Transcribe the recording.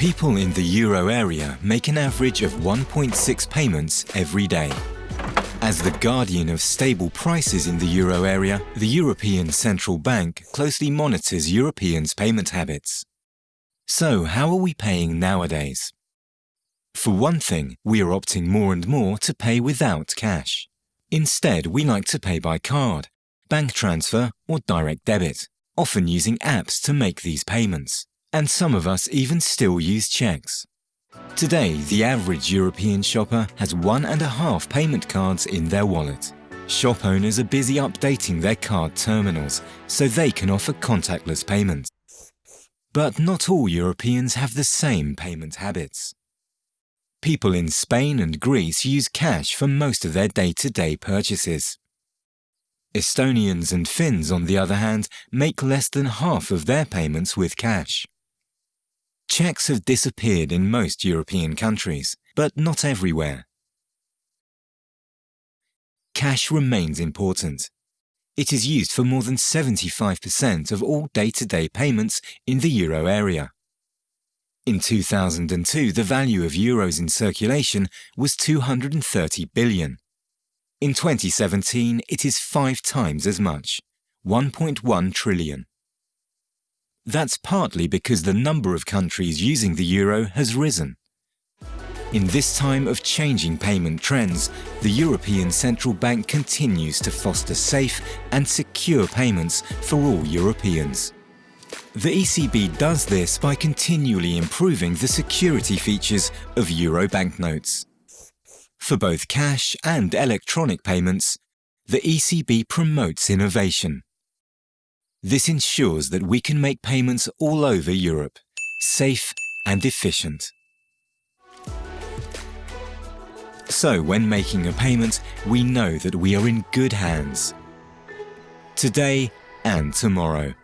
People in the euro area make an average of 1.6 payments every day. As the guardian of stable prices in the euro area, the European Central Bank closely monitors Europeans' payment habits. So how are we paying nowadays? For one thing, we are opting more and more to pay without cash. Instead, we like to pay by card, bank transfer or direct debit, often using apps to make these payments. And some of us even still use checks. Today, the average European shopper has one and a half payment cards in their wallet. Shop owners are busy updating their card terminals so they can offer contactless payments. But not all Europeans have the same payment habits. People in Spain and Greece use cash for most of their day-to-day -day purchases. Estonians and Finns, on the other hand, make less than half of their payments with cash. Checks have disappeared in most European countries, but not everywhere. Cash remains important. It is used for more than 75% of all day-to-day -day payments in the euro area. In 2002, the value of euros in circulation was 230 billion. In 2017, it is five times as much, 1.1 trillion. That's partly because the number of countries using the euro has risen. In this time of changing payment trends, the European Central Bank continues to foster safe and secure payments for all Europeans. The ECB does this by continually improving the security features of euro banknotes. For both cash and electronic payments, the ECB promotes innovation this ensures that we can make payments all over Europe, safe and efficient. So when making a payment, we know that we are in good hands. Today and tomorrow.